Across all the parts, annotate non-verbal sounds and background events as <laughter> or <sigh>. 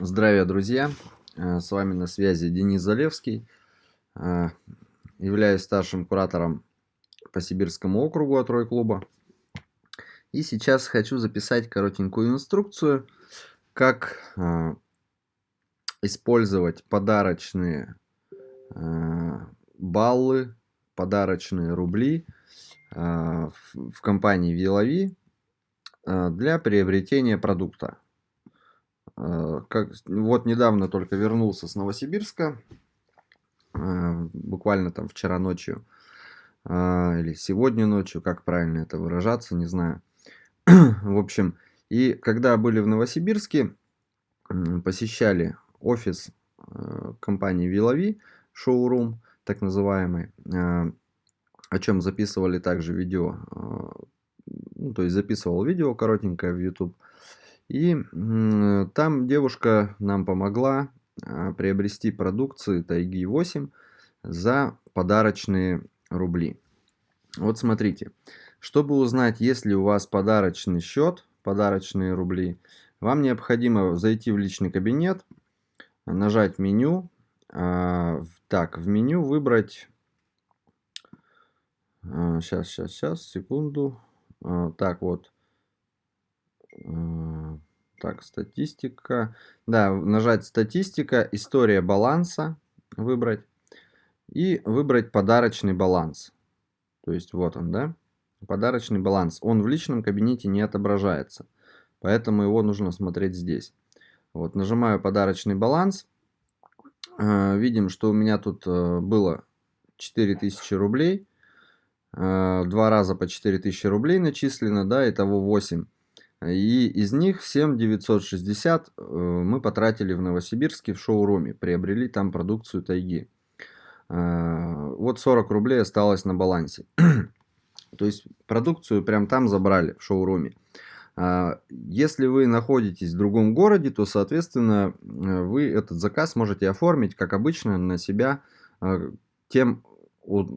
Здравия, друзья! Э, с вами на связи Денис Залевский. Э, являюсь старшим куратором по Сибирскому округу от Рой клуба. И сейчас хочу записать коротенькую инструкцию, как э, использовать подарочные баллы, подарочные рубли в компании Вилови для приобретения продукта. Э, как, вот недавно только вернулся с Новосибирска, э, буквально там вчера ночью, э, или сегодня ночью, как правильно это выражаться, не знаю. <clears throat> В общем, и когда были в Новосибирске, посещали офис компании Вилови, шоурум, так называемый, о чем записывали также видео, ну, то есть записывал видео коротенькое в YouTube, и там девушка нам помогла а, приобрести продукцию Тайги 8 за подарочные рубли. Вот смотрите, чтобы узнать, есть ли у вас подарочный счет, подарочные рубли, вам необходимо зайти в личный кабинет, нажать меню, а, так, в меню выбрать, сейчас, сейчас, сейчас, секунду, а, так вот, так, статистика. Да, нажать статистика, история баланса выбрать. И выбрать подарочный баланс. То есть вот он, да? Подарочный баланс. Он в личном кабинете не отображается. Поэтому его нужно смотреть здесь. Вот, нажимаю подарочный баланс. Э, видим, что у меня тут э, было 4000 рублей. Э, два раза по 4000 рублей начислено, да, итого 8. И из них 7960 э, мы потратили в Новосибирске в шоуруме, приобрели там продукцию тайги. Э, вот 40 рублей осталось на балансе. <clears throat> То есть продукцию прям там забрали в шоуруме. Э, если вы находитесь в другом городе, то, соответственно, вы этот заказ можете оформить, как обычно, на себя тем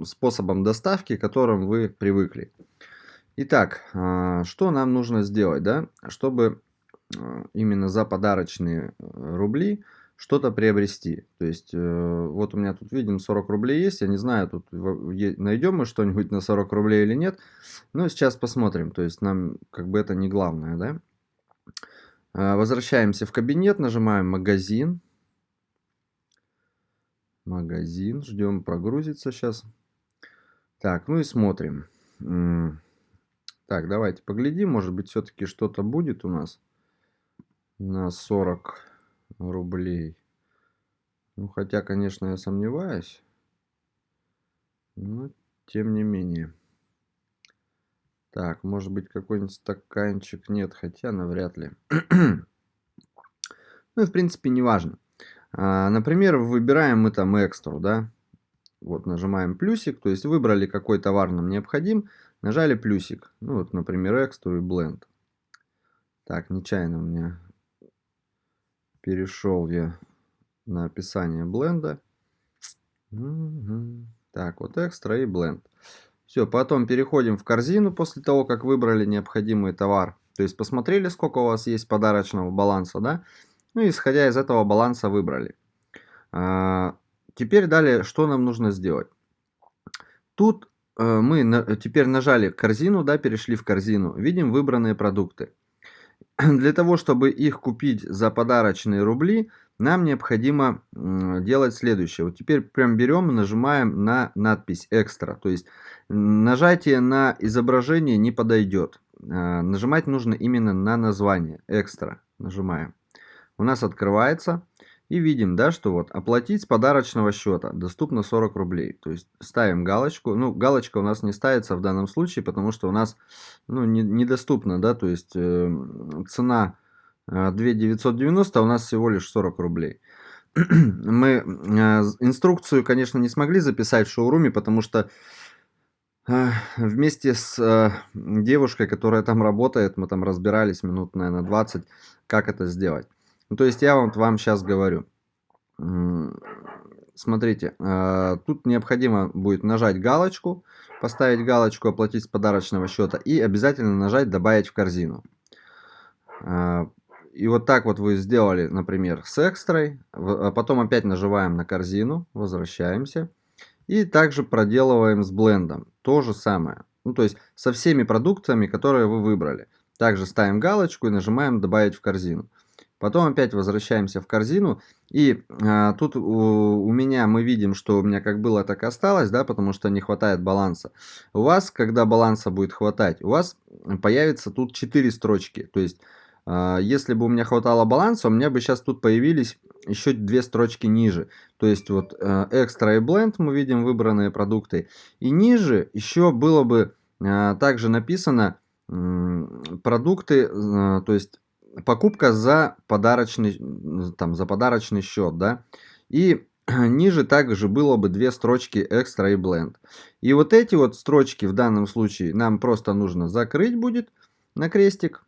способом доставки, к которым вы привыкли. Итак, а, что нам нужно сделать, да, чтобы а, именно за подарочные э, рубли что-то приобрести. То есть, э, вот у меня тут, видим, 40 рублей есть. Я не знаю, тут найдем мы что-нибудь на 40 рублей или нет. Но сейчас посмотрим. То есть, нам как бы это не главное, да. А, возвращаемся в кабинет, нажимаем «Магазин». Магазин, ждем прогрузится сейчас. Так, ну и смотрим. Так, давайте поглядим, может быть все-таки что-то будет у нас на 40 рублей. Ну, хотя, конечно, я сомневаюсь. Но, тем не менее. Так, может быть какой-нибудь стаканчик. Нет, хотя навряд ли. <clears throat> ну, в принципе, не важно. А, например, выбираем мы там экстру, да. Вот, нажимаем плюсик, то есть выбрали какой товар нам необходим. Нажали плюсик. Ну вот, например, Extra и Blend. Так, нечаянно у меня перешел я на описание бленда. Угу. Так, вот экстра и бленд. Все, потом переходим в корзину после того, как выбрали необходимый товар. То есть посмотрели, сколько у вас есть подарочного баланса, да? Ну, исходя из этого баланса выбрали. А, теперь далее, что нам нужно сделать? Тут мы на, теперь нажали корзину, да, перешли в корзину, видим выбранные продукты. <clears throat> Для того, чтобы их купить за подарочные рубли, нам необходимо делать следующее. Вот теперь прям берем нажимаем на надпись «Экстра». То есть нажатие на изображение не подойдет. Э, нажимать нужно именно на название «Экстра». Нажимаем. У нас открывается. И видим, да, что вот оплатить с подарочного счета доступно 40 рублей. То есть ставим галочку. Ну, галочка у нас не ставится в данном случае, потому что у нас ну, не, недоступно, да, то есть э, цена э, 2 990, а у нас всего лишь 40 рублей. <clears throat> Мы э, инструкцию, конечно, не смогли записать в шоуруме, потому что э, вместе с э, девушкой, которая там работает, мы там разбирались минут, наверное, 20, как это сделать. Ну, то есть я вот вам сейчас говорю. Смотрите, а, тут необходимо будет нажать галочку, поставить галочку «Оплатить с подарочного счета» и обязательно нажать «Добавить в корзину». А, и вот так вот вы сделали, например, с экстрой. А потом опять нажимаем на корзину, возвращаемся. И также проделываем с блендом. То же самое. Ну, то есть со всеми продуктами, которые вы выбрали. Также ставим галочку и нажимаем «Добавить в корзину». Потом опять возвращаемся в корзину. И а, тут у, у меня мы видим, что у меня как было, так и осталось, да, потому что не хватает баланса. У вас, когда баланса будет хватать, у вас появится тут 4 строчки. То есть, а, если бы у меня хватало баланса, у меня бы сейчас тут появились еще две строчки ниже. То есть, вот экстра и бленд мы видим выбранные продукты. И ниже еще было бы а, также написано продукты, а, то есть покупка за подарочный, там, за подарочный счет, да. И <clears throat> ниже также было бы две строчки экстра и blend. И вот эти вот строчки в данном случае нам просто нужно закрыть будет на крестик.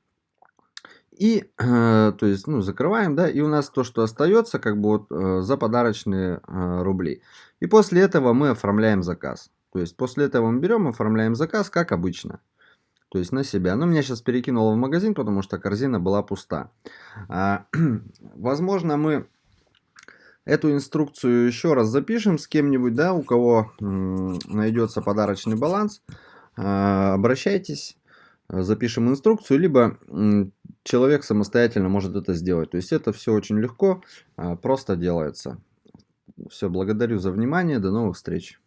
И, э, то есть, ну, закрываем, да, и у нас то, что остается, как бы вот э, за подарочные э, рубли. И после этого мы оформляем заказ. То есть, после этого мы берем, оформляем заказ, как обычно то есть на себя. Но меня сейчас перекинуло в магазин, потому что корзина была пуста. А, <clears throat> возможно, мы эту инструкцию еще раз запишем с кем-нибудь, да, у кого найдется подарочный баланс. А, обращайтесь, запишем инструкцию, либо человек самостоятельно может это сделать. То есть это все очень легко, а, просто делается. Все, благодарю за внимание, до новых встреч.